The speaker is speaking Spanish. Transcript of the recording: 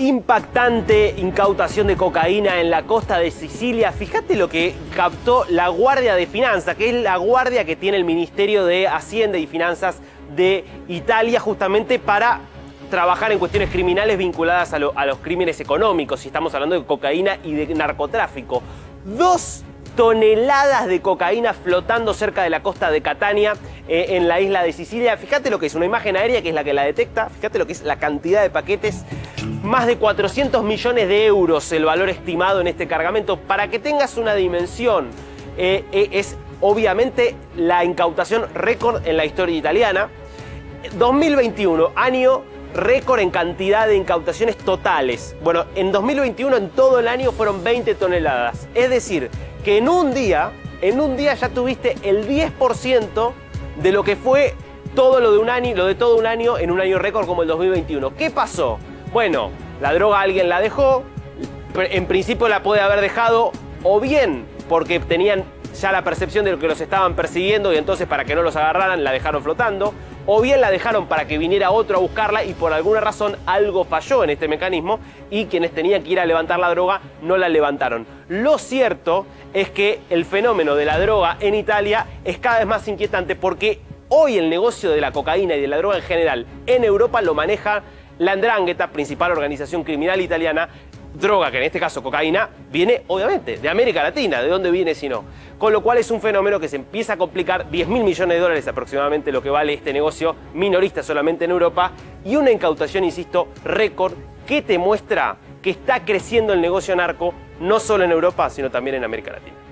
Impactante incautación de cocaína en la costa de Sicilia. Fíjate lo que captó la Guardia de Finanzas, que es la guardia que tiene el Ministerio de Hacienda y Finanzas de Italia justamente para trabajar en cuestiones criminales vinculadas a, los crímenes económicos, si estamos hablando de cocaína y de narcotráfico. Dos toneladas de cocaína flotando cerca de la costa de Catania, eh, en la isla de Sicilia. Fíjate lo que es una imagen aérea, que es la que la detecta. Fíjate lo que es la cantidad de paquetes más de 400 millones de euros el valor estimado en este cargamento. Para que tengas una dimensión, eh, eh, es obviamente la incautación récord en la historia italiana. 2021, año récord en cantidad de incautaciones totales. Bueno, en 2021 en todo el año fueron 20 toneladas. Es decir, que en un día, en un día ya tuviste el 10% de lo que fue todo lo de un año, lo de todo un año en un año récord como el 2021. ¿Qué pasó? Bueno, la droga alguien la dejó, en principio la puede haber dejado o bien porque tenían ya la percepción de lo que los estaban persiguiendo y entonces para que no los agarraran la dejaron flotando, o bien la dejaron para que viniera otro a buscarla y por alguna razón algo falló en este mecanismo y quienes tenían que ir a levantar la droga no la levantaron. Lo cierto es que el fenómeno de la droga en Italia es cada vez más inquietante porque hoy el negocio de la cocaína y de la droga en general en Europa lo maneja la Andrangheta, principal organización criminal italiana, droga, que en este caso cocaína, viene obviamente de América Latina, ¿de dónde viene si no? Con lo cual es un fenómeno que se empieza a complicar, 10 mil millones de dólares aproximadamente lo que vale este negocio minorista solamente en Europa y una incautación, insisto, récord que te muestra que está creciendo el negocio narco no solo en Europa, sino también en América Latina.